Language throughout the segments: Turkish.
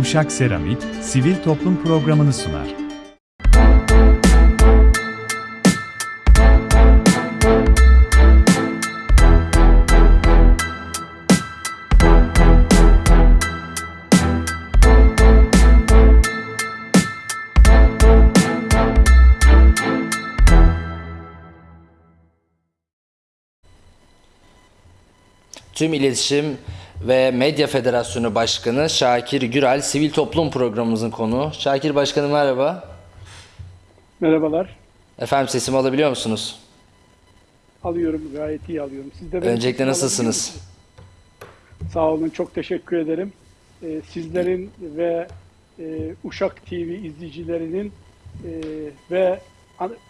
Uşak Seramik, Sivil Toplum programını sunar. Tüm İletişim ve Medya Federasyonu Başkanı Şakir Gürel Sivil Toplum programımızın konuğu. Şakir Başkanım merhaba. Merhabalar. Efendim sesimi alabiliyor musunuz? Alıyorum, gayet iyi alıyorum. Siz de Öncelikle nasılsınız? Sağ olun, çok teşekkür ederim. Ee, sizlerin ve e, Uşak TV izleyicilerinin e, ve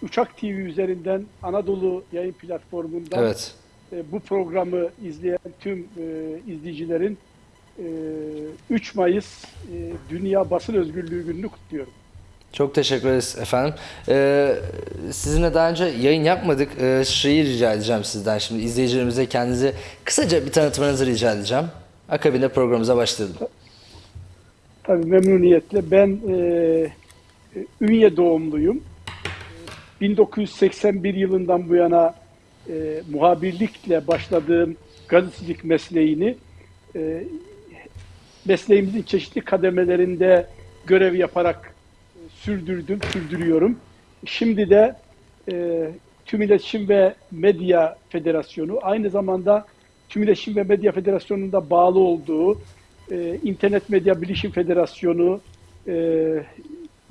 Uşak TV üzerinden Anadolu yayın platformundan Evet. E, bu programı izleyen tüm e, izleyicilerin e, 3 Mayıs e, Dünya Basın Özgürlüğü Günü'nü kutluyorum. Çok teşekkür ederiz efendim. Ee, sizinle daha önce yayın yapmadık. Ee, şeyi rica edeceğim sizden şimdi. izleyicilerimize kendinizi kısaca bir tanıtmanızı rica edeceğim. Akabinde programımıza başlayalım. Tabii memnuniyetle. Ben e, Ünye doğumluyum. E, 1981 yılından bu yana e, muhabirlikle başladığım gazetecilik mesleğini e, mesleğimizin çeşitli kademelerinde görev yaparak e, sürdürdüm, sürdürüyorum. Şimdi de e, Tüm İletişim ve Medya Federasyonu aynı zamanda Tüm İletişim ve Medya Federasyonu'nda bağlı olduğu e, İnternet Medya Bilişim Federasyonu, e,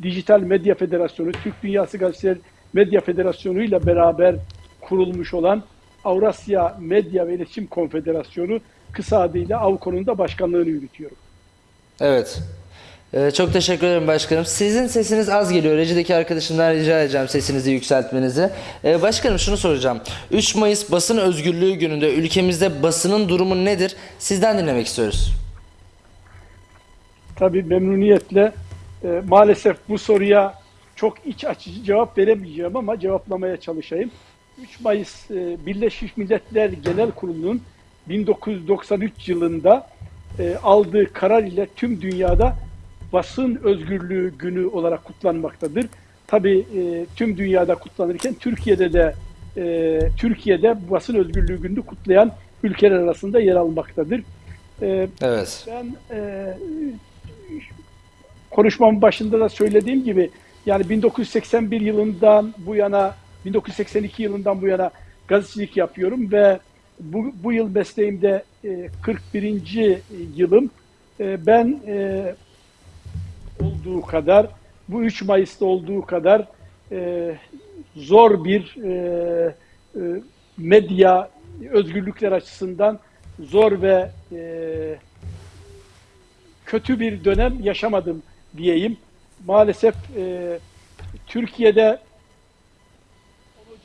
Dijital Medya Federasyonu, Türk Dünyası Gazeteler Medya Federasyonu ile beraber kurulmuş olan Avrasya Medya ve İletişim Konfederasyonu kısa adıyla AVKO'nun da başkanlığını yürütüyorum. Evet. Ee, çok teşekkür ederim başkanım. Sizin sesiniz az geliyor. Rejideki arkadaşımdan rica edeceğim sesinizi yükseltmenizi. Ee, başkanım şunu soracağım. 3 Mayıs Basın Özgürlüğü Günü'nde ülkemizde basının durumu nedir? Sizden dinlemek istiyoruz. Tabii memnuniyetle e, maalesef bu soruya çok iç açıcı cevap veremeyeceğim ama cevaplamaya çalışayım. 3 Mayıs e, Birleşmiş Milletler Genel Kurulu'nun 1993 yılında e, aldığı karar ile tüm dünyada basın özgürlüğü günü olarak kutlanmaktadır. Tabii e, tüm dünyada kutlanırken Türkiye'de de e, Türkiye'de basın özgürlüğü gününü kutlayan ülkeler arasında yer almaktadır. E, Evet. ben e, konuşmamın başında da söylediğim gibi yani 1981 yılından bu yana 1982 yılından bu yana gazetecilik yapıyorum ve bu, bu yıl mesleğimde e, 41. yılım. E, ben e, olduğu kadar bu 3 Mayıs'ta olduğu kadar e, zor bir e, e, medya özgürlükler açısından zor ve e, kötü bir dönem yaşamadım diyeyim. Maalesef e, Türkiye'de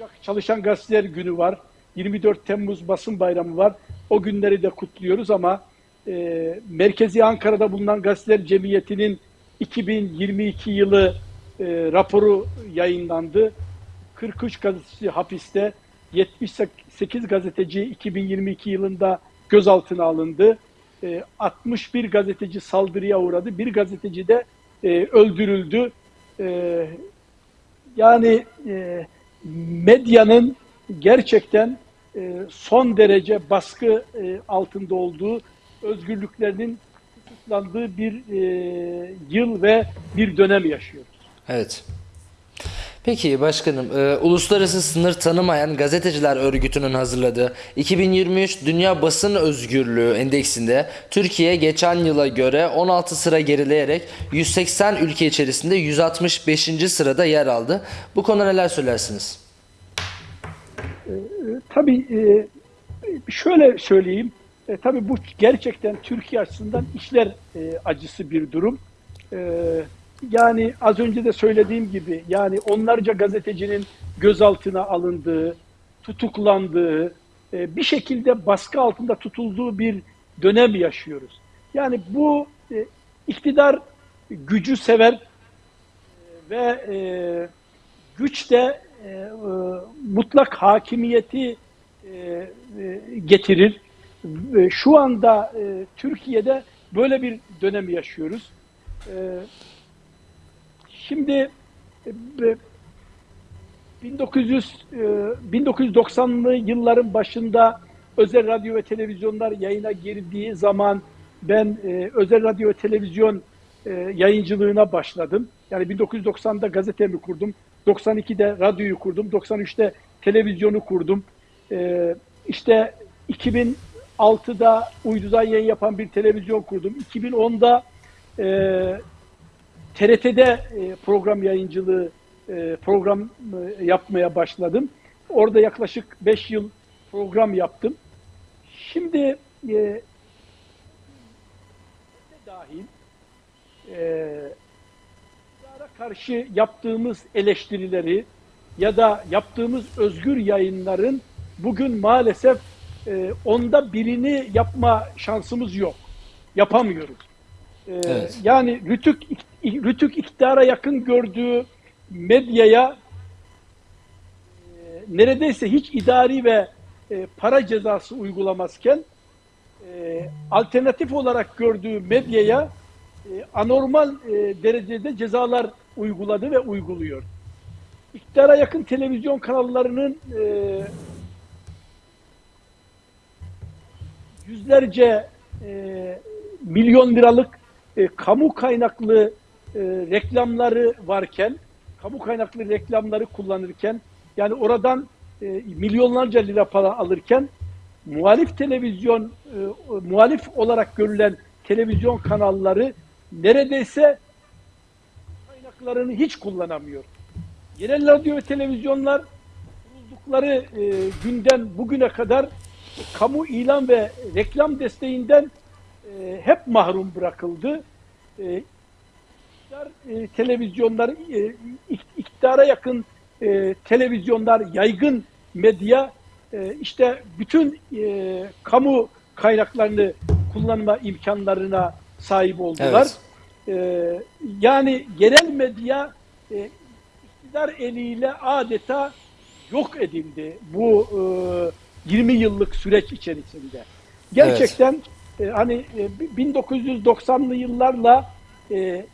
olacak Çalışan Gazeteler Günü var. 24 Temmuz Basın Bayramı var. O günleri de kutluyoruz ama e, Merkezi Ankara'da bulunan Gazeteler Cemiyeti'nin 2022 yılı e, raporu yayınlandı. 43 gazeteci hapiste, 78 gazeteci 2022 yılında gözaltına alındı. E, 61 gazeteci saldırıya uğradı. Bir gazeteci de e, öldürüldü. E, yani e, medyanın gerçekten e, son derece baskı e, altında olduğu, özgürlüklerinin kısıtlandığı bir e, yıl ve bir dönem yaşıyoruz. Evet. Peki başkanım, e, Uluslararası Sınır Tanımayan Gazeteciler Örgütü'nün hazırladığı 2023 Dünya Basın Özgürlüğü Endeksinde Türkiye geçen yıla göre 16 sıra gerileyerek 180 ülke içerisinde 165. sırada yer aldı. Bu konuda neler söylersiniz? Tabii e, şöyle söyleyeyim. E, tabii bu gerçekten Türkiye açısından işler e, acısı bir durum. E, yani az önce de söylediğim gibi yani onlarca gazetecinin gözaltına alındığı, tutuklandığı, e, bir şekilde baskı altında tutulduğu bir dönem yaşıyoruz. Yani bu e, iktidar gücü sever e, ve güç de mutlak hakimiyeti getirir. Şu anda Türkiye'de böyle bir dönem yaşıyoruz. Şimdi e, 1900 e, 1990'lı yılların başında özel radyo ve televizyonlar yayına girdiği zaman ben e, özel radyo ve televizyon e, yayıncılığına başladım. Yani 1990'da gazetemi kurdum. 92'de radyoyu kurdum. 93'te televizyonu kurdum. E, işte 2006'da uydudan yayın yapan bir televizyon kurdum. 2010'da e, TRT'de e, program yayıncılığı e, program e, yapmaya başladım. Orada yaklaşık 5 yıl program yaptım. Şimdi e, dahil e, karşı yaptığımız eleştirileri ya da yaptığımız özgür yayınların bugün maalesef e, onda birini yapma şansımız yok. Yapamıyoruz. E, Evet. Yani Rütük, Rütük iktidara yakın gördüğü medyaya e, neredeyse hiç idari ve e, para cezası uygulamazken e, alternatif olarak gördüğü medyaya e, anormal e, derecede cezalar uyguladı ve uyguluyor. İktidara yakın televizyon kanallarının e, yüzlerce e, milyon liralık e, kamu kaynaklı e, reklamları varken, kamu kaynaklı reklamları kullanırken, yani oradan e, milyonlarca lira para alırken, muhalif televizyon, e, muhalif olarak görülen televizyon kanalları neredeyse kaynaklarını hiç kullanamıyor. Yerel radyo ve televizyonlar kuruldukları e, günden bugüne kadar kamu ilan ve reklam desteğinden e, hep mahrum bırakıldı. E, iktidar, e, televizyonlar, e, ik- iktidara yakın e, televizyonlar, yaygın medya e, işte bütün e, kamu kaynaklarını kullanma imkanlarına sahip oldular. Evet. E, yani yerel medya e, iktidar eliyle adeta yok edildi bu e, 20 yıllık süreç içerisinde. Gerçekten e, hani e, 1990'lı yıllarla e, e,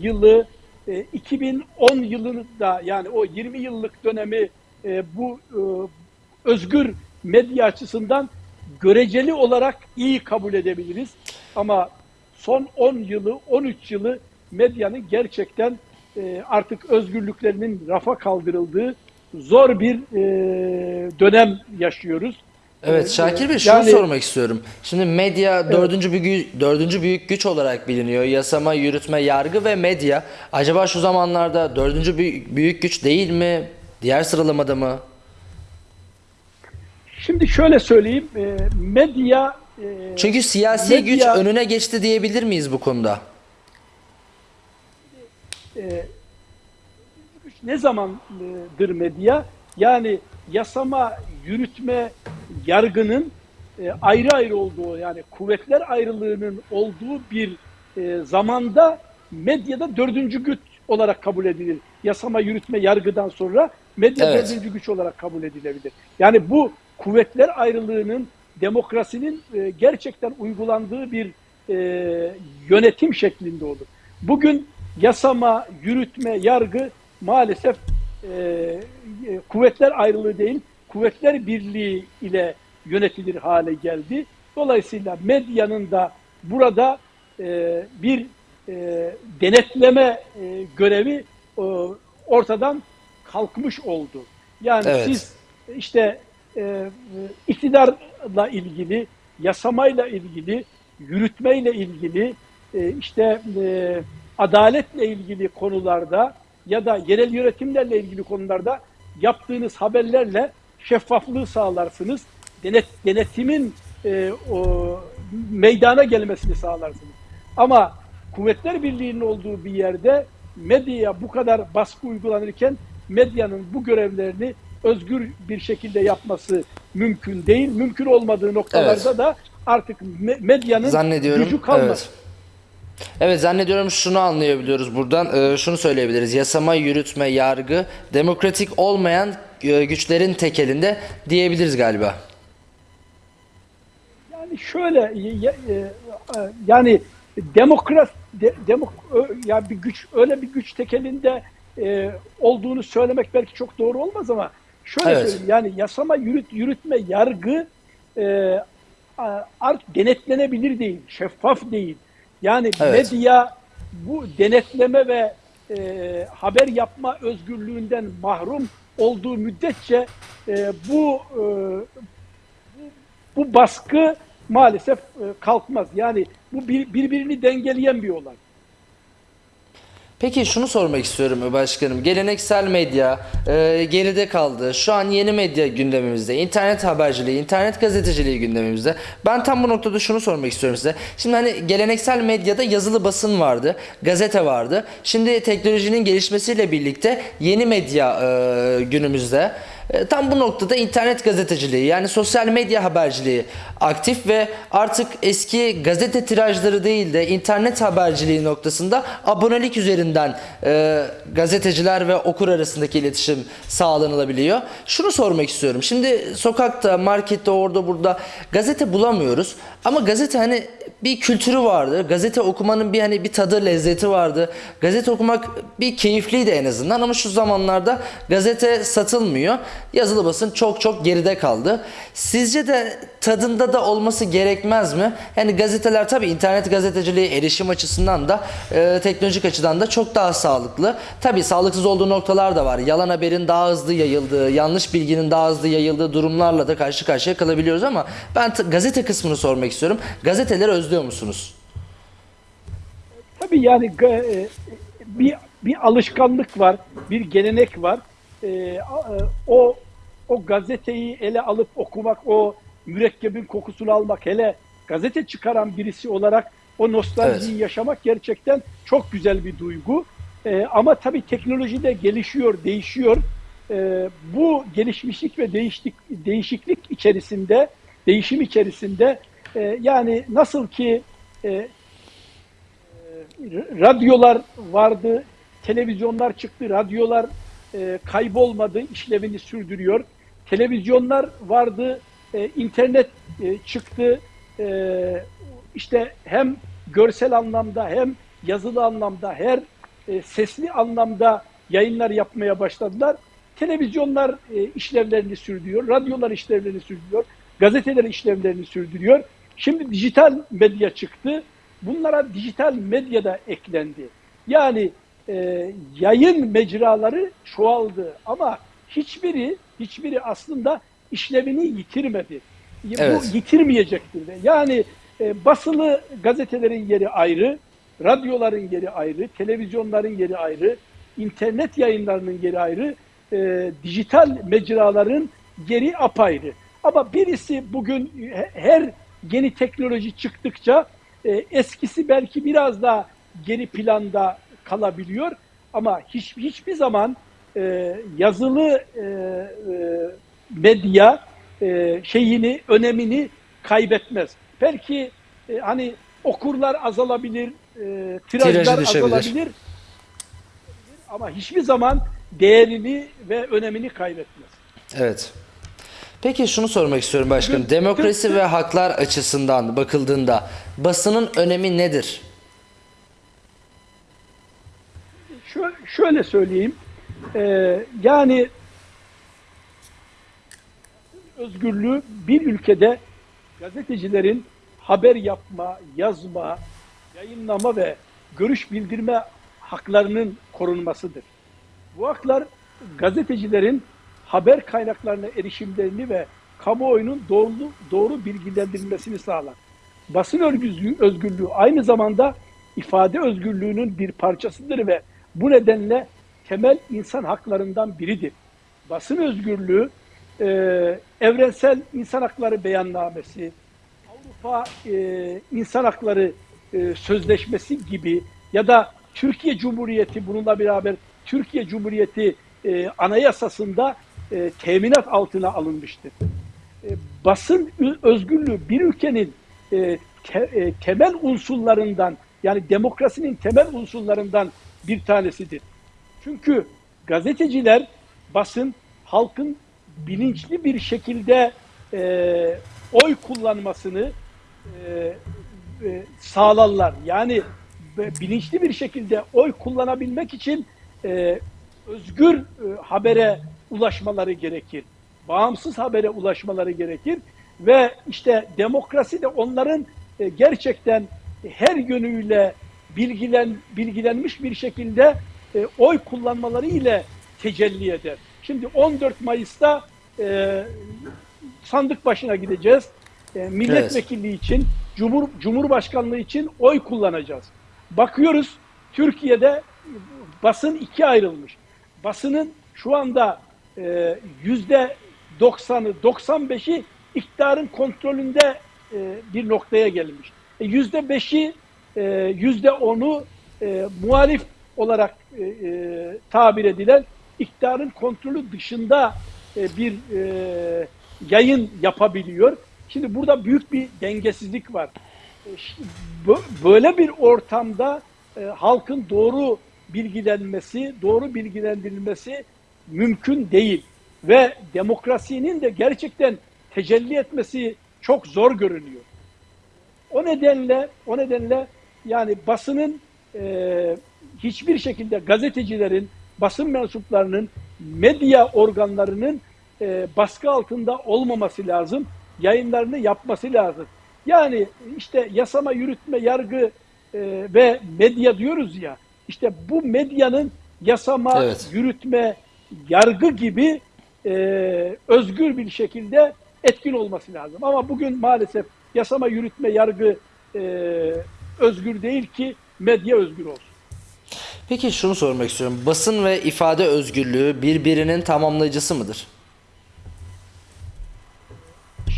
yılı e, 2010 yılında yani o 20 yıllık dönemi e, bu e, özgür medya açısından göreceli olarak iyi kabul edebiliriz. Ama son 10 yılı, 13 yılı medyanın gerçekten e, artık özgürlüklerinin rafa kaldırıldığı zor bir e, dönem yaşıyoruz. Evet Ee, Şakir Bey şunu yani- sormak istiyorum. Şimdi medya dördüncü, büyük, dördüncü büyük güç olarak biliniyor. Yasama, yürütme, yargı ve medya. Acaba şu zamanlarda dördüncü büyük, büyük güç değil mi? Diğer sıralamada mı? Şimdi şöyle söyleyeyim, e, medya e, Çünkü siyasi Medya- güç önüne geçti diyebilir miyiz bu konuda? e, güç ne zamandır medya? Yani yasama, yürütme, yargının e, ayrı ayrı olduğu yani kuvvetler ayrılığının olduğu bir e, zamanda medyada dördüncü güç olarak kabul edilir. Yasama, yürütme, yargıdan sonra medya Evet. dördüncü güç olarak kabul edilebilir. Yani bu kuvvetler ayrılığının demokrasinin e, gerçekten uygulandığı bir e, yönetim şeklinde olur. Bugün yasama, yürütme, yargı maalesef e, e, kuvvetler ayrılığı değil, kuvvetler birliği ile yönetilir hale geldi. Dolayısıyla medyanın da burada e, bir e, denetleme e, görevi e, ortadan kalkmış oldu. Yani Evet. siz işte e, iktidarla ilgili, yasamayla ilgili, yürütmeyle ilgili, e, işte e, adaletle ilgili konularda ya da yerel yönetimlerle ilgili konularda yaptığınız haberlerle şeffaflığı sağlarsınız. Denet, denetimin e, o, meydana gelmesini sağlarsınız. Ama Kuvvetler Birliği'nin olduğu bir yerde medyaya bu kadar baskı uygulanırken medyanın bu görevlerini özgür bir şekilde yapması mümkün değil. Mümkün olmadığı noktalarda Evet. da artık me- medyanın gücü kalmaz. Evet. Evet zannediyorum şunu anlayabiliyoruz buradan. Ee, şunu söyleyebiliriz. Yasama, yürütme, yargı demokratik olmayan e, güçlerin tekelinde diyebiliriz galiba. Yani şöyle y- e, yani demokrat de, demok- ö- yani bir güç öyle bir güç tekelinde e, olduğunu söylemek belki çok doğru olmaz ama şöyle Evet. söyleyeyim yani yasama yürüt, yürütme yargı e, art denetlenebilir değil, şeffaf değil. Yani Evet. medya bu denetleme ve e, haber yapma özgürlüğünden mahrum olduğu müddetçe e, bu e, bu baskı maalesef e, kalkmaz. Yani bu bir, birbirini dengeleyen bir olay. Peki şunu sormak istiyorum başkanım. Geleneksel medya e, geride kaldı. Şu an yeni medya gündemimizde. İnternet haberciliği, internet gazeteciliği gündemimizde. Ben tam bu noktada şunu sormak istiyorum size. Şimdi hani geleneksel medyada yazılı basın vardı, gazete vardı. Şimdi teknolojinin gelişmesiyle birlikte yeni medya e, günümüzde. E, Tam bu noktada internet gazeteciliği yani sosyal medya haberciliği aktif ve artık eski gazete tirajları değil de internet haberciliği noktasında abonelik üzerinden e, gazeteciler ve okur arasındaki iletişim sağlanılabiliyor. Şunu sormak istiyorum. Şimdi sokakta, markette, orada burada gazete bulamıyoruz. Ama gazete hani bir kültürü vardı. Gazete okumanın bir hani bir tadı, lezzeti vardı. Gazete okumak bir keyifliydi en azından ama şu zamanlarda gazete satılmıyor. Yazılı basın çok çok geride kaldı. Sizce de tadında da olması gerekmez mi? Yani gazeteler tabii internet gazeteciliği erişim açısından da e, teknolojik açıdan da çok daha sağlıklı. Tabii sağlıksız olduğu noktalar da var. Yalan haberin daha hızlı yayıldığı, yanlış bilginin daha hızlı yayıldığı durumlarla da karşı karşıya kalabiliyoruz ama ben gazete kısmını sormak istiyorum. Gazeteleri özlüyor musunuz? Tabii yani e, bir bir alışkanlık var, bir gelenek var. E, e, o o gazeteyi ele alıp okumak, o mürekkebin kokusunu almak, hele gazete çıkaran birisi olarak o nostaljiyi yaşamak gerçekten çok güzel bir duygu. E, ama tabii teknoloji de gelişiyor, değişiyor. E, bu gelişmişlik ve değişiklik, değişiklik içerisinde, değişim içerisinde e, yani nasıl ki e, radyolar vardı, televizyonlar çıktı, radyolar e, kaybolmadı, işlevini sürdürüyor. Televizyonlar vardı, e, internet e, çıktı. E, işte hem görsel anlamda hem yazılı anlamda her e, sesli anlamda yayınlar yapmaya başladılar. Televizyonlar e, işlevlerini sürdürüyor, radyolar işlevlerini sürdürüyor, gazeteler işlevlerini sürdürüyor. Şimdi dijital medya çıktı. Bunlara dijital medya da eklendi. Yani e, yayın mecraları çoğaldı ama hiçbiri hiçbiri aslında işlevini yitirmedi. Evet. Bu yitirmeyecektir de. Yani e, basılı gazetelerin yeri ayrı, radyoların yeri ayrı, televizyonların yeri ayrı, internet yayınlarının yeri ayrı, e, dijital mecraların yeri apayrı. Ama birisi bugün he- her yeni teknoloji çıktıkça e, eskisi belki biraz daha geri planda kalabiliyor ama hiç, hiçbir zaman e, yazılı e, e, medya e, şeyini, önemini kaybetmez. Belki e, hani okurlar azalabilir, e, tirajlar azalabilir ama hiçbir zaman değerini ve önemini kaybetmez. Evet. Peki şunu sormak istiyorum başkanım. Demokrasi ve haklar açısından bakıldığında basının önemi nedir? Şöyle, söyleyeyim, e, yani özgürlüğü bir ülkede gazetecilerin haber yapma, yazma, yayınlama ve görüş bildirme haklarının korunmasıdır. Bu haklar gazetecilerin haber kaynaklarına erişimlerini ve kamuoyunun doğru, doğru bilgilendirilmesini sağlar. Basın özgürlüğü, özgürlüğü aynı zamanda ifade özgürlüğünün bir parçasıdır ve bu nedenle temel insan haklarından biridir. Basın özgürlüğü e, evrensel insan hakları beyannamesi, Avrupa e, İnsan Hakları e, Sözleşmesi gibi ya da Türkiye Cumhuriyeti bununla beraber Türkiye Cumhuriyeti e, anayasasında e, teminat altına alınmıştır. E, basın özgürlüğü bir ülkenin e, te- e, temel unsurlarından yani demokrasinin temel unsurlarından bir tanesidir. Çünkü gazeteciler, basın halkın bilinçli bir şekilde e, oy kullanmasını e, e, sağlarlar. Yani bilinçli bir şekilde oy kullanabilmek için e, özgür e, habere ulaşmaları gerekir. Bağımsız habere ulaşmaları gerekir ve işte demokrasi de onların e, gerçekten her yönüyle bilgilen bilgilenmiş bir şekilde e, oy kullanmaları ile tecelli eder. Şimdi 14 Mayıs'ta e, sandık başına gideceğiz. E, milletvekilliği için, Cumhur, Cumhurbaşkanlığı için oy kullanacağız. Bakıyoruz Türkiye'de basın ikiye ayrılmış. Basının şu anda e, yüzde 90'ı, 95'i iktidarın kontrolünde e, bir noktaya gelmiş. E, Yüzde 5'i, e, yüzde 10'u e, muhalif olarak e, e, tabir edilen iktidarın kontrolü dışında e, bir e, yayın yapabiliyor. Şimdi burada büyük bir dengesizlik var. E, Böyle bir ortamda e, halkın doğru bilgilenmesi, doğru bilgilendirilmesi mümkün değil. Ve demokrasinin de gerçekten tecelli etmesi çok zor görünüyor. O nedenle o nedenle yani basının e, hiçbir şekilde gazetecilerin, basın mensuplarının, medya organlarının e, baskı altında olmaması lazım. Yayınlarını yapması lazım. Yani işte yasama, yürütme, yargı e, ve medya diyoruz ya. İşte bu medyanın yasama, Evet. yürütme, yargı gibi e, özgür bir şekilde etkin olması lazım. Ama bugün maalesef yasama, yürütme, yargı e, özgür değil ki medya özgür olsun. Peki şunu sormak istiyorum. Basın ve ifade özgürlüğü birbirinin tamamlayıcısı mıdır?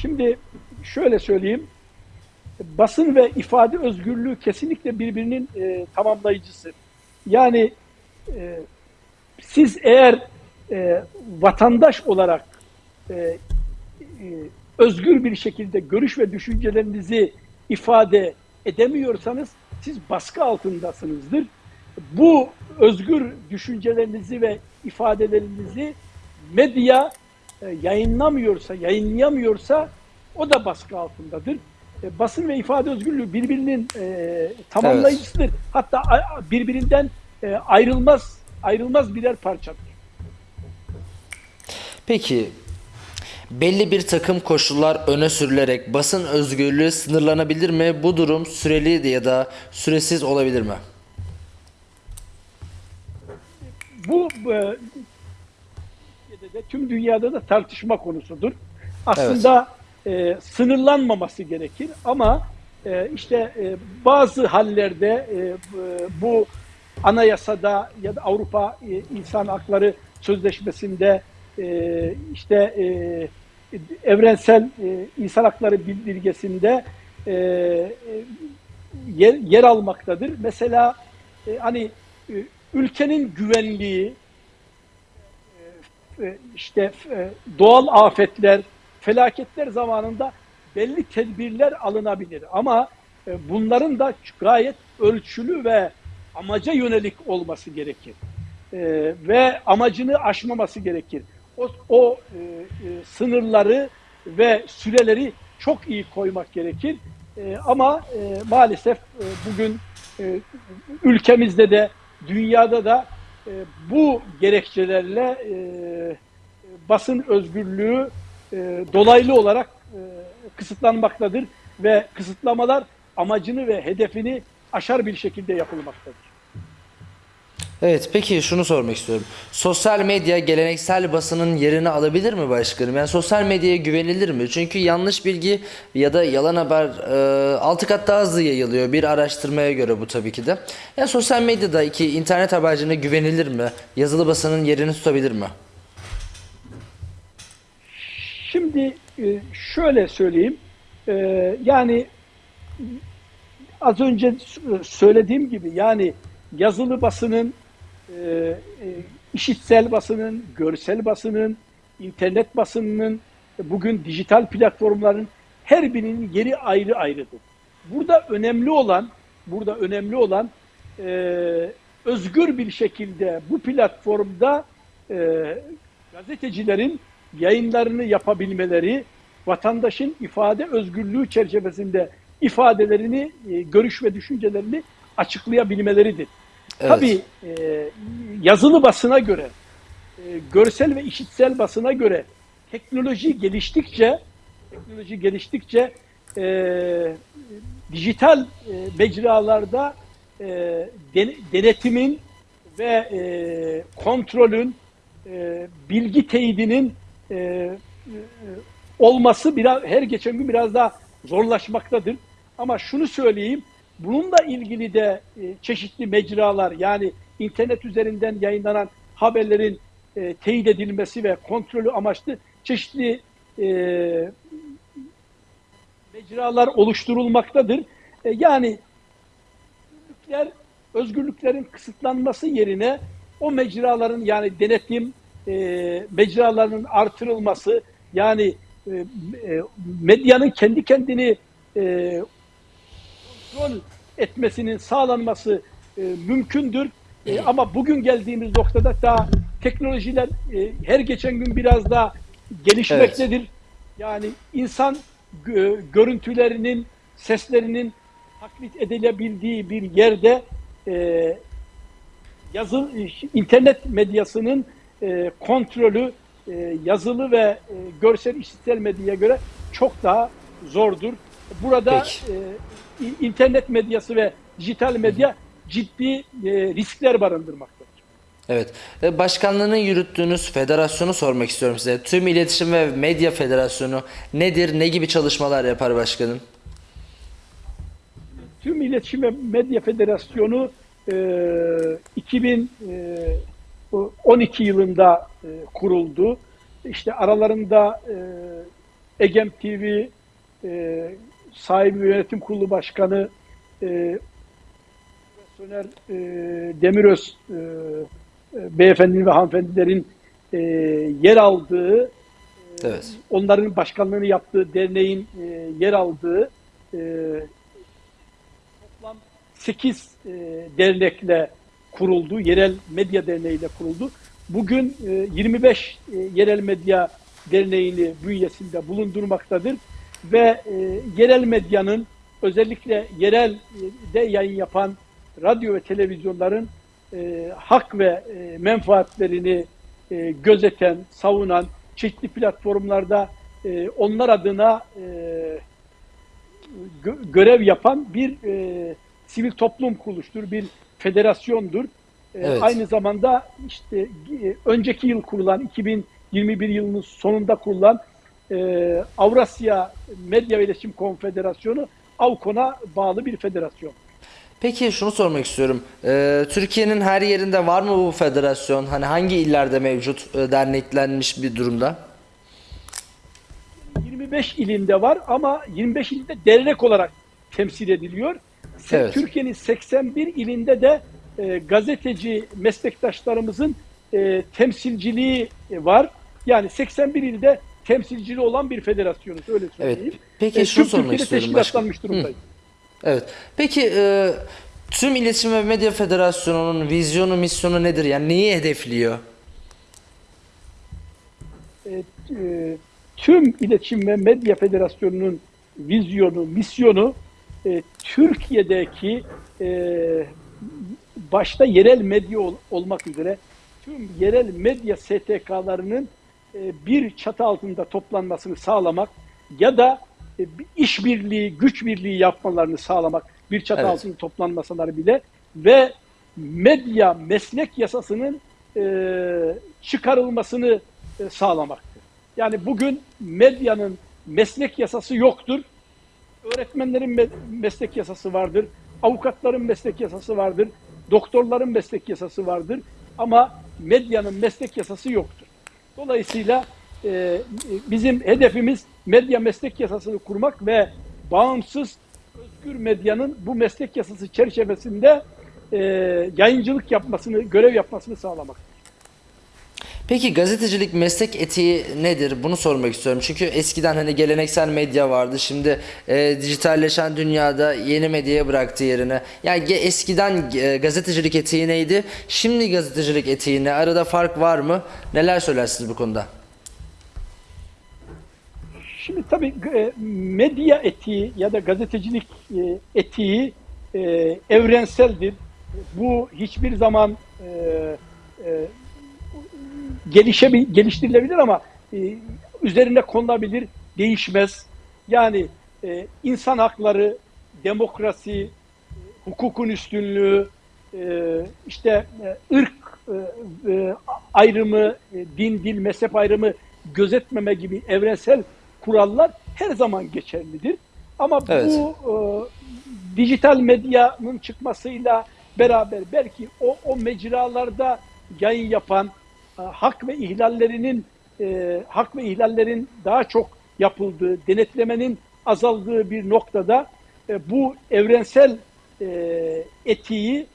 Şimdi şöyle söyleyeyim. Basın ve ifade özgürlüğü kesinlikle birbirinin e, tamamlayıcısı. Yani e, siz eğer e, vatandaş olarak e, e, özgür bir şekilde görüş ve düşüncelerinizi ifade edemiyorsanız siz baskı altındasınızdır. Bu özgür düşüncelerinizi ve ifadelerinizi medya e, yayınlamıyorsa, yayınlayamıyorsa o da baskı altındadır. E, basın ve ifade özgürlüğü birbirinin e, tamamlayıcısıdır. Hatta a- birbirinden ayrılmaz ayrılmaz birer parçadır. Peki belli bir takım koşullar öne sürülerek basın özgürlüğü sınırlanabilir mi? Bu durum süreli ya da süresiz olabilir mi? Bu e, tüm dünyada da tartışma konusudur. Aslında e, sınırlanmaması gerekir ama e, işte e, bazı hallerde e, bu- bu anayasada ya da Avrupa e, İnsan Hakları Sözleşmesi'nde e, işte e, evrensel e, insan hakları bildirgesinde e, yer, yer almaktadır. Mesela hani ülkenin güvenliği, işte doğal afetler, felaketler zamanında belli tedbirler alınabilir. Ama bunların da gayet ölçülü ve amaca yönelik olması gerekir. Ve amacını aşmaması gerekir. O, o e, e, sınırları ve süreleri çok iyi koymak gerekir. E, Ama e, maalesef e, bugün e, ülkemizde de dünyada da e, bu gerekçelerle e, basın özgürlüğü e, dolaylı olarak e, kısıtlanmaktadır ve kısıtlamalar amacını ve hedefini aşar bir şekilde yapılmaktadır. Evet peki şunu sormak istiyorum. Sosyal medya geleneksel basının yerini alabilir mi başkanım? Yani sosyal medyaya güvenilir mi? Çünkü yanlış bilgi ya da yalan haber e, altı kat daha hızlı yayılıyor. Bir araştırmaya göre bu tabii ki de. Yani sosyal medyada iki internet haberciliğine güvenilir mi? Yazılı basının yerini tutabilir mi? Şimdi e, şöyle söyleyeyim. E, yani az önce söylediğim gibi yani yazılı basının, e, e, işitsel basının, görsel basının, internet basınının, bugün dijital platformların her birinin yeri ayrı ayrıdır. Burada önemli olan, burada önemli olan e, özgür bir şekilde bu platformda e, gazetecilerin yayınlarını yapabilmeleri, vatandaşın ifade özgürlüğü çerçevesinde ifadelerini, e, görüş ve düşüncelerini açıklayabilmeleridir. Evet. Tabii e, yazılı basına göre, e, görsel ve işitsel basına göre teknoloji geliştikçe teknoloji geliştikçe e, dijital e, mecralarda e, den- denetimin ve e, kontrolün e, bilgi teyidinin e, e, olması biraz her geçen gün biraz daha zorlaşmaktadır. Ama şunu söyleyeyim, bununla ilgili de e, çeşitli mecralar yani internet üzerinden yayınlanan haberlerin e, teyit edilmesi ve kontrolü amaçlı çeşitli e, mecralar oluşturulmaktadır. E, yani özgürlükler, özgürlüklerin kısıtlanması yerine o mecraların yani denetim e, mecralarının artırılması yani e, e, medyanın kendi kendini e, kontrol etmesinin sağlanması e, mümkündür. E, ama bugün geldiğimiz noktada daha teknolojiler e, her geçen gün biraz daha gelişmektedir. Yani insan gö- görüntülerinin, seslerinin taklit edilebildiği bir yerde e, yazı internet medyasının e, kontrolü e, yazılı ve e, görsel işitsel medyaya göre çok daha zordur. Burada Peki. e, internet medyası ve dijital medya ciddi e, riskler barındırmaktadır. Evet. E, Başkanlığını yürüttüğünüz federasyonu sormak istiyorum size. Tüm İletişim ve Medya Federasyonu nedir? Ne gibi çalışmalar yapar başkanım? Tüm İletişim ve Medya Federasyonu e, 2012 yılında e, kuruldu. İşte aralarında e, Egem TV e, sahibi yönetim kurulu başkanı e, Soner e, Demiröz e, e, beyefendinin ve hanımefendilerin e, yer aldığı Evet. onların başkanlığını yaptığı derneğin e, yer aldığı e, toplam 8 e, dernekle kuruldu. Yerel Medya Derneği ile kuruldu. Bugün e, 25 e, Yerel Medya Derneği'ni bünyesinde bulundurmaktadır. Ve e, yerel medyanın özellikle yerel de yayın yapan radyo ve televizyonların e, hak ve e, menfaatlerini e, gözeten, savunan, çeşitli platformlarda e, onlar adına e, gö- görev yapan bir e, sivil toplum kuruluştur, bir federasyondur. E, Evet. Aynı zamanda işte e, önceki yıl kurulan 2021 yılının sonunda kurulan e, Avrasya Medya ve İletişim Konfederasyonu AVKON'a bağlı bir federasyon. Peki şunu sormak istiyorum. E, Türkiye'nin her yerinde var mı bu federasyon? Hani hangi illerde mevcut e, derneklenmiş bir durumda? 25 ilinde var ama 25 ilinde dernek olarak temsil ediliyor. Evet. Türkiye'nin 81 ilinde de e, gazeteci meslektaşlarımızın e, temsilciliği var. Yani 81 ilde temsilcili olan bir federasyonuz öyle söyleyeyim. Peki E, şunu sormak Türkiye'de istiyorum teşkilatlanmış durumdayız. Evet. Peki e, tüm İletişim ve Medya Federasyonu'nun vizyonu, misyonu nedir? Yani neyi hedefliyor? e, e, tüm İletişim ve Medya Federasyonu'nun vizyonu, misyonu e, Türkiye'deki e, başta yerel medya ol- olmak üzere tüm yerel medya STK'larının e, bir çatı altında toplanmasını sağlamak ya da e, bir işbirliği, güç birliği yapmalarını sağlamak bir çatı Evet. altında toplanmasalar bile ve medya meslek yasasının e, çıkarılmasını e, sağlamaktır. Yani bugün medyanın meslek yasası yoktur. Öğretmenlerin me- meslek yasası vardır. Avukatların meslek yasası vardır. Doktorların meslek yasası vardır. Ama medyanın meslek yasası yoktur. Dolayısıyla e, bizim hedefimiz medya meslek yasasını kurmak ve bağımsız özgür medyanın bu meslek yasası çerçevesinde e, yayıncılık yapmasını, görev yapmasını sağlamak. Peki gazetecilik meslek etiği nedir? Bunu sormak istiyorum. Çünkü eskiden hani geleneksel medya vardı. Şimdi e, dijitalleşen dünyada yeni medyaya bıraktı yerine. Yani eskiden e, gazetecilik etiği neydi? Şimdi gazetecilik etiği ne? Arada fark var mı? Neler söylersiniz bu konuda? Şimdi tabii e, medya etiği ya da gazetecilik e, etiği e, evrenseldir. Bu hiçbir zaman gelişebil, geliştirilebilir ama e, üzerine konulabilir, değişmez. Yani e, insan hakları, demokrasi, e, hukukun üstünlüğü, e, işte e, ırk ayrımı, din, dil, mezhep ayrımı gözetmeme gibi evrensel kurallar her zaman geçerlidir. Ama Evet. bu e, dijital medyanın çıkmasıyla beraber belki o, o mecralarda yayın yapan hak ve ihlallerinin e, hak ve ihlallerin daha çok yapıldığı, denetlemenin azaldığı bir noktada e, bu evrensel e, etiği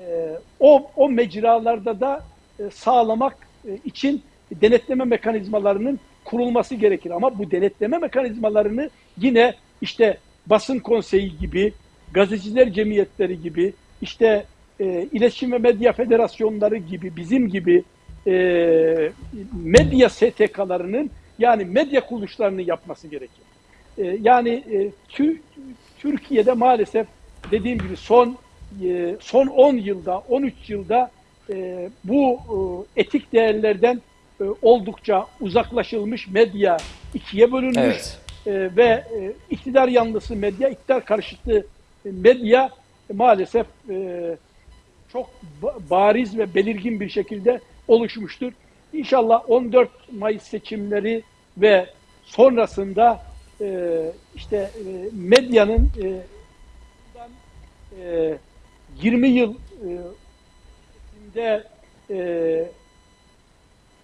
e, o o mecralarda da e, sağlamak e, için denetleme mekanizmalarının kurulması gerekir. Ama bu denetleme mekanizmalarını yine işte basın konseyi gibi, gazeteciler cemiyetleri gibi, işte e, iletişim ve medya federasyonları gibi, bizim gibi e, medya STK'larının yani medya kuruluşlarının yapması gerekir. E, yani e, tü, Türkiye'de maalesef dediğim gibi son e, son 10 yılda, 13 yılda e, bu e, etik değerlerden e, oldukça uzaklaşılmış medya ikiye bölünmüş Evet. e, ve e, iktidar yanlısı medya, iktidar karşıtı medya maalesef e, çok ba- bariz ve belirgin bir şekilde oluşmuştur. İnşallah 14 Mayıs seçimleri ve sonrasında e, işte e, medyanın e, bundan, e, 20 yıl e, e,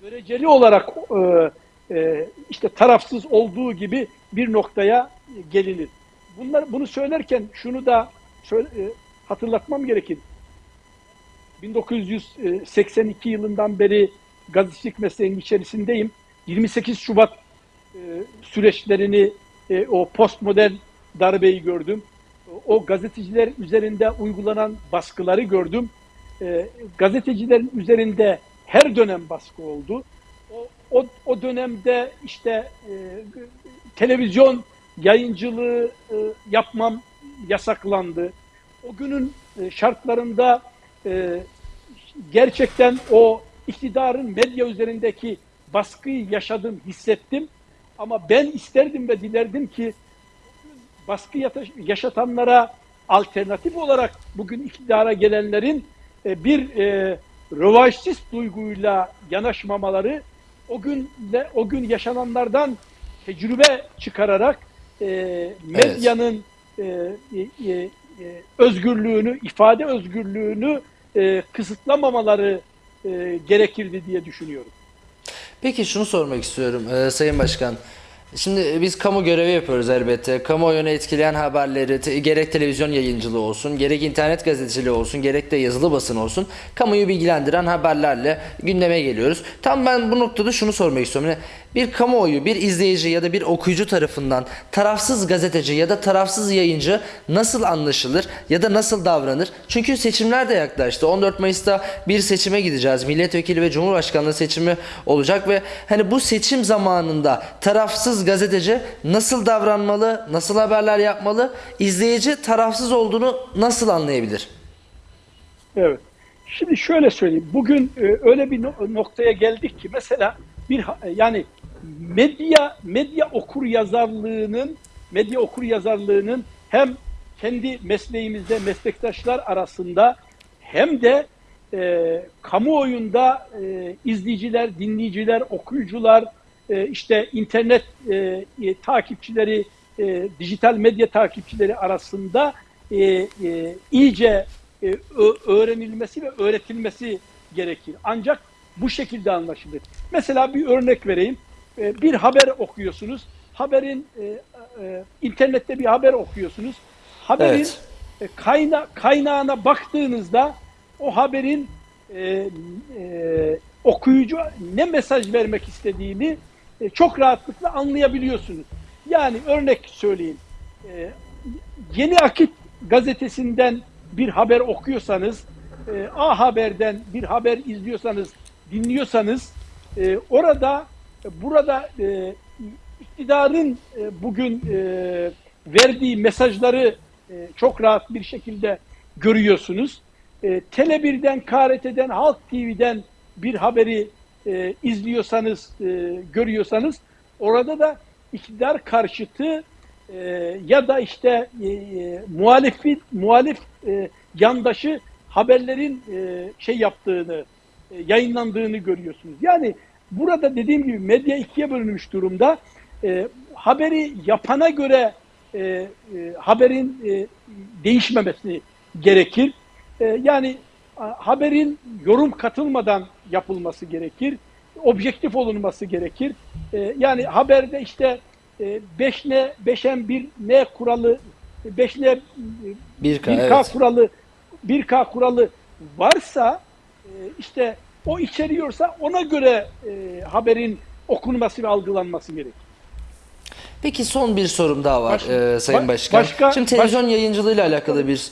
göreceli olarak e, e, işte tarafsız olduğu gibi bir noktaya gelinir. Bunlar bunu söylerken şunu da söyle- e, hatırlatmam gerekir. 1982 yılından beri gazetecilik mesleğinin içerisindeyim. 28 Şubat e, süreçlerini, e, o postmodern darbeyi gördüm. O gazeteciler üzerinde uygulanan baskıları gördüm. E, gazetecilerin üzerinde her dönem baskı oldu. O, o, dönemde işte e, televizyon yayıncılığı yapmam yasaklandı. O günün şartlarında gerçekten o iktidarın medya üzerindeki baskıyı yaşadım, hissettim. Ama ben isterdim ve dilerdim ki baskı yaşatanlara alternatif olarak bugün iktidara gelenlerin e, bir e, rövanşist duyguyla yanaşmamaları o gün o gün yaşananlardan tecrübe çıkararak e, medyanın e, e, e, özgürlüğünü, ifade özgürlüğünü e, kısıtlamamaları e, gerekirdi diye düşünüyorum. Peki şunu sormak istiyorum e, Sayın Başkan. Şimdi biz kamu görevi yapıyoruz elbette. Kamuoyunu etkileyen haberleri te- gerek televizyon yayıncılığı olsun, gerek internet gazeteciliği olsun, gerek de yazılı basın olsun. Kamuoyu bilgilendiren haberlerle gündeme geliyoruz. Tam ben bu noktada şunu sormak istiyorum. Yani bir kamuoyu, bir izleyici ya da bir okuyucu tarafından tarafsız gazeteci ya da tarafsız yayıncı nasıl anlaşılır ya da nasıl davranır? Çünkü seçimler de yaklaştı. 14 Mayıs'ta bir seçime gideceğiz. Milletvekili ve Cumhurbaşkanlığı seçimi olacak ve hani bu seçim zamanında tarafsız gazeteci nasıl davranmalı, nasıl haberler yapmalı? İzleyici tarafsız olduğunu nasıl anlayabilir? Evet. Şimdi şöyle söyleyeyim. Bugün e, öyle bir no- noktaya geldik ki mesela bir ha- yani medya medya okur yazarlığının medya okur yazarlığının hem kendi mesleğimizde meslektaşlar arasında hem de e, kamuoyunda e, izleyiciler, dinleyiciler, okuyucular, e, işte internet e, e, takipçileri, e, dijital medya takipçileri arasında e, e, iyice e, öğrenilmesi ve öğretilmesi gerekir. Ancak bu şekilde anlaşılır. Mesela bir örnek vereyim. E, bir haber okuyorsunuz. Haberin e, e, internette bir haber okuyorsunuz. Haberin Evet. e, kayna kaynağına baktığınızda o haberin e, e, okuyucu ne mesaj vermek istediğini e, çok rahatlıkla anlayabiliyorsunuz. Yani örnek söyleyeyim. E, Yeni Akit gazetesinden bir haber okuyorsanız, e, A Haber'den bir haber izliyorsanız, dinliyorsanız e, orada burada e, iktidarın e, bugün e, verdiği mesajları e, çok rahat bir şekilde görüyorsunuz. E, Tele 1'den, KRT'den, Halk TV'den bir haberi e, izliyorsanız, e, görüyorsanız orada da iktidar karşıtı e, ya da işte e, e, muhalefet, muhalif e, yandaşı haberlerin e, şey yaptığını, yayınlandığını görüyorsunuz. Yani burada dediğim gibi medya ikiye bölünmüş durumda. E, haberi yapana göre e, e, haberin e, değişmemesi gerekir. E, yani a- haberin yorum katılmadan yapılması gerekir. Objektif olunması gerekir. E, yani haberde işte e, 5 ne 5'en 1 ne kuralı 5 ne 1K, 1K evet. kuralı 1K kuralı varsa e, işte o içeriyorsa ona göre e, haberin okunması ve algılanması gerekir. Peki son bir sorum daha var Baş- e, Sayın ba- Başkan. başka- Şimdi televizyon yayıncılığıyla alakalı bir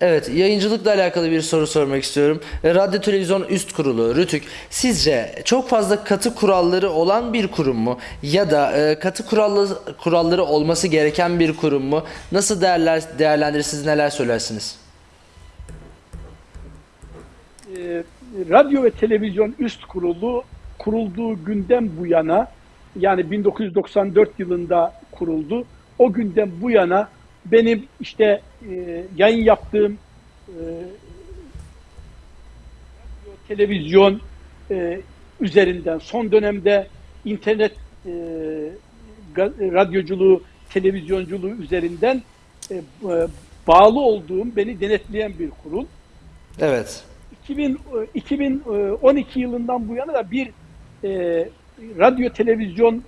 Evet, yayıncılıkla alakalı bir soru sormak istiyorum. E, Radyo Televizyon Üst Kurulu, RTÜK, sizce çok fazla katı kuralları olan bir kurum mu? Ya da e, katı kurallı, kuralları olması gereken bir kurum mu? Nasıl değerler, değerlendirirsiniz, neler söylersiniz? e, radyo ve televizyon üst kurulu kurulduğu günden bu yana yani 1994 yılında kuruldu. O günden bu yana benim işte e, yayın yaptığım e, televizyon e, üzerinden son dönemde internet e, radyoculuğu, televizyonculuğu üzerinden e, e, bağlı olduğum, beni denetleyen bir kurul. Evet. 2000, e, 2012 yılından bu yana da bir e, radyo televizyon e,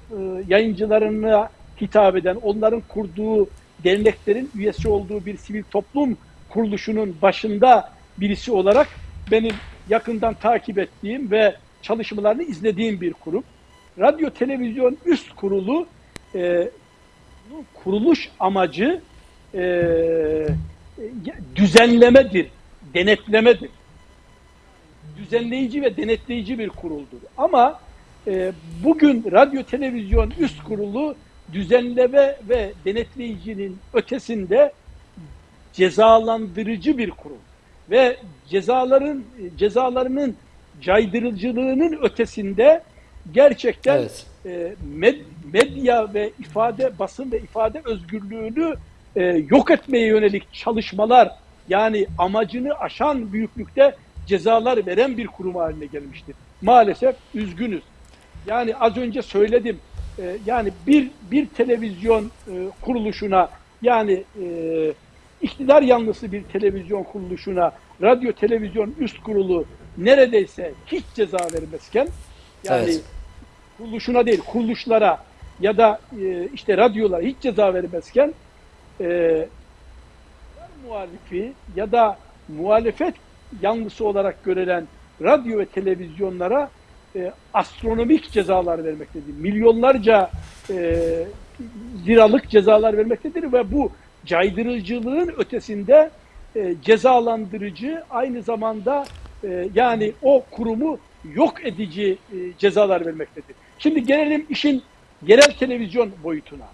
yayıncılarına hitap eden, onların kurduğu derneklerin üyesi olduğu bir sivil toplum kuruluşunun başında birisi olarak benim yakından takip ettiğim ve çalışmalarını izlediğim bir kurum. Radyo Televizyon Üst Kurulu e, kuruluş amacı e, düzenlemedir, denetlemedir düzenleyici ve denetleyici bir kuruldur. Ama e, bugün radyo televizyon üst kurulu düzenleme ve denetleyicinin ötesinde cezalandırıcı bir kurul ve cezaların cezalarının caydırıcılığının ötesinde gerçekten Evet. e, med- medya ve ifade basın ve ifade özgürlüğünü e, yok etmeye yönelik çalışmalar yani amacını aşan büyüklükte cezalar veren bir kurum haline gelmiştir. Maalesef üzgünüz. Yani az önce söyledim. e, yani bir bir televizyon e, kuruluşuna yani e, iktidar yanlısı bir televizyon kuruluşuna radyo televizyon üst kurulu neredeyse hiç ceza vermezken yani Evet. kuruluşuna değil kuruluşlara ya da e, işte radyolara hiç ceza vermezken e, muhalifi ya da muhalefet yanlısı olarak görülen radyo ve televizyonlara e, astronomik cezalar vermektedir. Milyonlarca e, liralık cezalar vermektedir ve bu caydırıcılığın ötesinde e, cezalandırıcı aynı zamanda e, yani o kurumu yok edici e, cezalar vermektedir. Şimdi gelelim işin yerel televizyon boyutuna.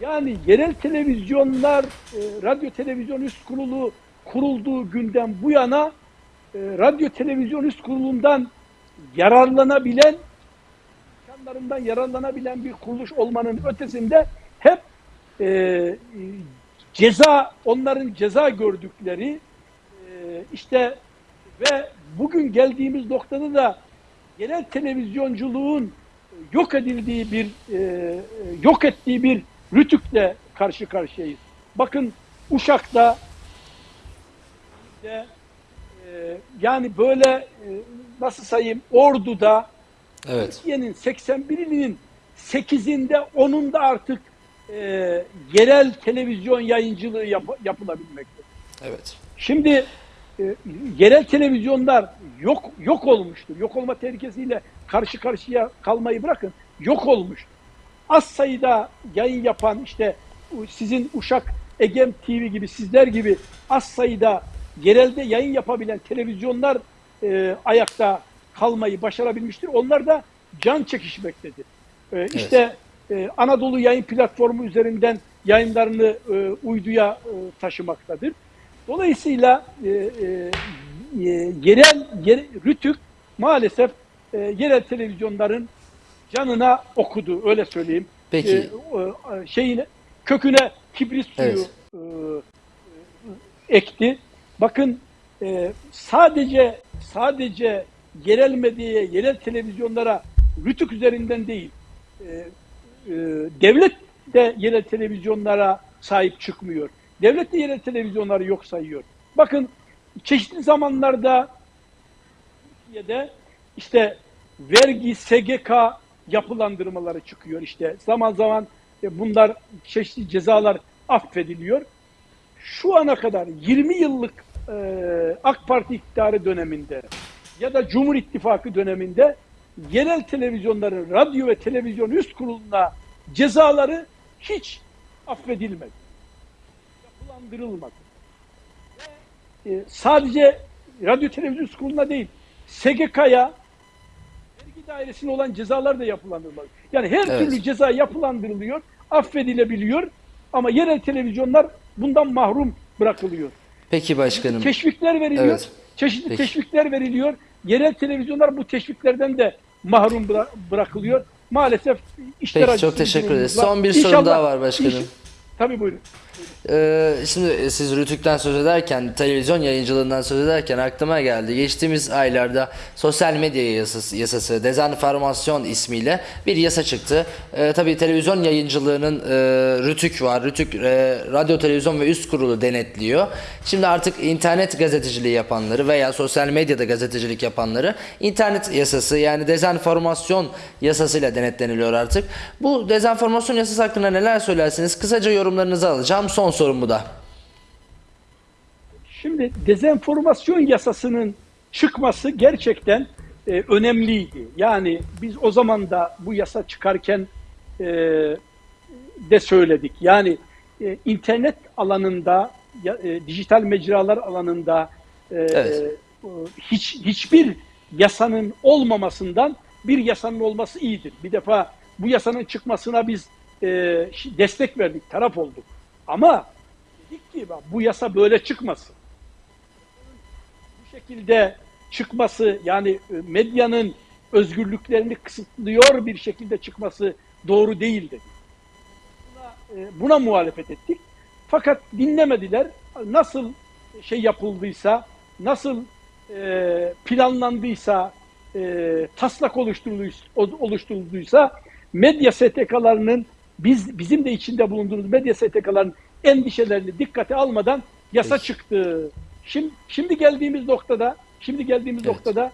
Yani yerel televizyonlar, e, radyo televizyon üst kurulu kurulduğu günden bu yana radyo televizyon üst kurulundan yararlanabilen, imkanlarından yararlanabilen bir kuruluş olmanın ötesinde hep e, e, ceza, onların ceza gördükleri e, işte ve bugün geldiğimiz noktada da genel televizyonculuğun yok edildiği bir e, yok ettiği bir rütükle karşı karşıyayız. Bakın Uşak'ta de, e, yani böyle e, nasıl sayayım Ordu'da Evet. Türkiye'nin 81 ilinin 8'inde 10'unda artık e, yerel televizyon yayıncılığı yap- yapılabilmekte. Evet. Şimdi e, yerel televizyonlar yok yok olmuştur. Yok olma tehlikesiyle karşı karşıya kalmayı bırakın. Yok olmuş. Az sayıda yayın yapan işte sizin Uşak Egem TV gibi sizler gibi az sayıda yerelde yayın yapabilen televizyonlar e, ayakta kalmayı başarabilmiştir. Onlar da can çekişmektedir. E, işte e, Anadolu Yayın Platformu üzerinden yayınlarını e, uyduya e, taşımaktadır. Dolayısıyla e, e, yerel yer, Rütük maalesef e, yerel televizyonların canına okudu öyle söyleyeyim. Peki. E, e, şeyine köküne kibrit suyu Evet. e, e, ekti. Bakın e, sadece sadece yerel medyaya, yerel televizyonlara Rütük üzerinden değil, e, e, devlet de yerel televizyonlara sahip çıkmıyor. Devlet de yerel televizyonları yok sayıyor. Bakın çeşitli zamanlarda Türkiye'de işte vergi, SGK yapılandırmaları çıkıyor işte. Zaman zaman e, bunlar çeşitli cezalar affediliyor. Şu ana kadar 20 yıllık e, AK Parti iktidarı döneminde ya da Cumhur İttifakı döneminde yerel televizyonların radyo ve televizyon üst kuruluna cezaları hiç affedilmedi. Yapılandırılmadı. Ve, e, sadece radyo televizyon üst kuruluna değil, SGK'ya vergi dairesine olan cezalar da yapılandırılmadı. Yani her Evet. türlü ceza yapılandırılıyor, affedilebiliyor ama yerel televizyonlar bundan mahrum bırakılıyor. Peki başkanım. Teşvikler veriliyor. Evet. Çeşitli Peki. teşvikler veriliyor. Yerel televizyonlar bu teşviklerden de mahrum bıra- bırakılıyor. Maalesef işler Peki, çok teşekkür ederiz. Son bir İnşallah- daha var başkanım. İnş- Tabii buyurun. Ee, şimdi siz Rütük'ten söz ederken, televizyon yayıncılığından söz ederken aklıma geldi. Geçtiğimiz aylarda sosyal medya yasası, yasası dezenformasyon ismiyle bir yasa çıktı. Ee, tabii televizyon yayıncılığının e, Rütük var. Rütük e, radyo, televizyon ve üst kurulu denetliyor. Şimdi artık internet gazeteciliği yapanları veya sosyal medyada gazetecilik yapanları internet yasası yani dezenformasyon yasasıyla denetleniliyor artık. Bu dezenformasyon yasası hakkında neler söylersiniz? Kısaca yorumlarınızı alacağım. Son sorum bu da. Şimdi dezenformasyon yasasının çıkması gerçekten e, önemliydi. Yani biz o zaman da bu yasa çıkarken e, de söyledik. Yani e, internet alanında, e, dijital mecralar alanında e, Evet. e, hiç hiçbir yasanın olmamasından bir yasanın olması iyidir. Bir defa bu yasanın çıkmasına biz e, destek verdik, taraf olduk. Ama dedik ki bu yasa böyle çıkmasın. Bu şekilde çıkması yani e, medyanın özgürlüklerini kısıtlıyor bir şekilde çıkması doğru değil dedik. Buna, e, buna muhalefet ettik. Fakat dinlemediler. Nasıl şey yapıldıysa, nasıl e, planlandıysa, taslak oluşturulduysa, oluşturulduysa medya STK'larının biz bizim de içinde bulunduğumuz medya STK'ların endişelerini dikkate almadan yasa Peki. çıktı. Şimdi şimdi geldiğimiz noktada, şimdi geldiğimiz Evet. noktada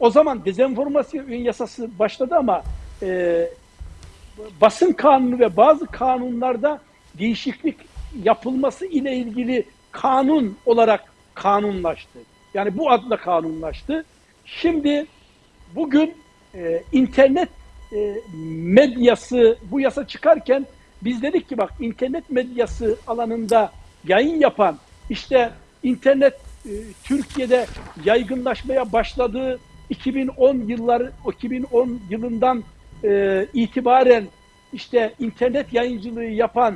o zaman dezenformasyon yasası başladı ama e, basın kanunu ve bazı kanunlarda değişiklik yapılması ile ilgili kanun olarak kanunlaştı. Yani bu adla kanunlaştı. Şimdi bugün e, internet e, medyası bu yasa çıkarken biz dedik ki bak internet medyası alanında yayın yapan işte internet e, Türkiye'de yaygınlaşmaya başladığı 2010 yılları 2010 yılından e, itibaren işte internet yayıncılığı yapan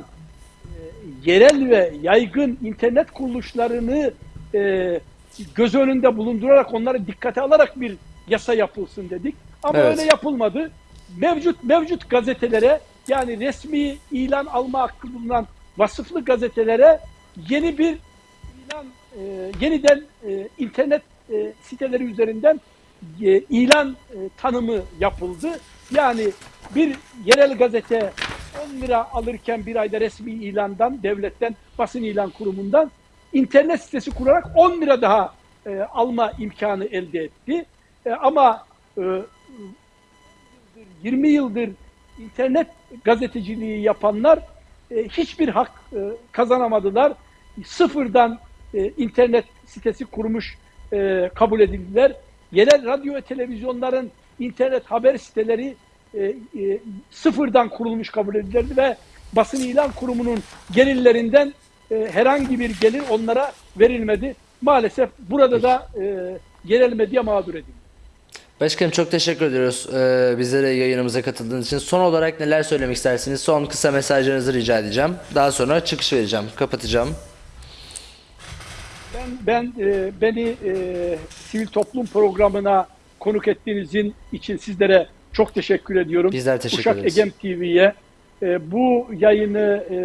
e, yerel ve yaygın internet kuruluşlarını e, göz önünde bulundurarak onları dikkate alarak bir yasa yapılsın dedik. Ama Evet. öyle yapılmadı. Mevcut mevcut gazetelere yani resmi ilan alma hakkı bulunan vasıflı gazetelere yeni bir ilan e, yeniden e, internet e, siteleri üzerinden e, ilan e, tanımı yapıldı. Yani bir yerel gazete 10 lira alırken bir ayda resmi ilandan, devletten, basın ilan kurumundan internet sitesi kurarak 10 lira daha e, alma imkanı elde etti. E, ama e, 20 yıldır internet gazeteciliği yapanlar e, hiçbir hak e, kazanamadılar. Sıfırdan e, internet sitesi kurmuş e, kabul edildiler. Yerel radyo ve televizyonların internet haber siteleri e, e, sıfırdan kurulmuş kabul edildi ve basın ilan kurumunun gelirlerinden e, herhangi bir gelir onlara verilmedi. Maalesef burada da e, yerel medya mağdur edildi. Başkanım çok teşekkür ediyoruz e, bizlere yayınımıza katıldığınız için. Son olarak neler söylemek istersiniz? Son kısa mesajlarınızı rica edeceğim. Daha sonra çıkış vereceğim, kapatacağım. Ben, ben e, beni e, sivil toplum programına konuk ettiğinizin için sizlere çok teşekkür ediyorum. Bizler teşekkür Uşak ederiz. Egem TV'ye e, bu yayını e,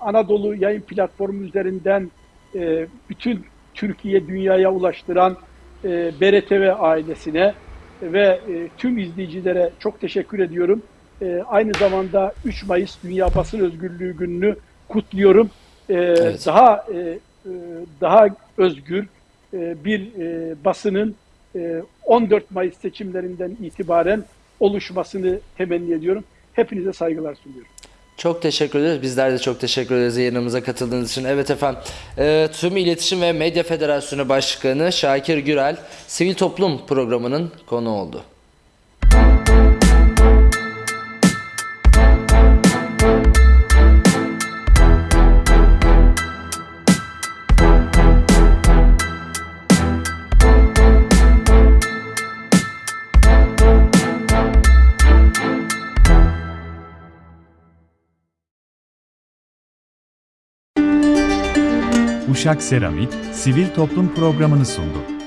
Anadolu yayın platformu üzerinden e, bütün Türkiye dünyaya ulaştıran e, BRTV ailesine ve e, tüm izleyicilere çok teşekkür ediyorum. E, aynı zamanda 3 Mayıs Dünya Basın Özgürlüğü Günü'nü kutluyorum. E, Daha e, e, daha özgür e, bir e, basının e, 14 Mayıs seçimlerinden itibaren oluşmasını temenni ediyorum. Hepinize saygılar sunuyorum. Çok teşekkür ederiz. Bizler de çok teşekkür ederiz yayınımıza katıldığınız için. Evet efendim. e, Tüm İletişim ve Medya Federasyonu Başkanı Şakir Gürel Sivil Toplum programının konu oldu. Uşak Seramik, sivil toplum programını sundu.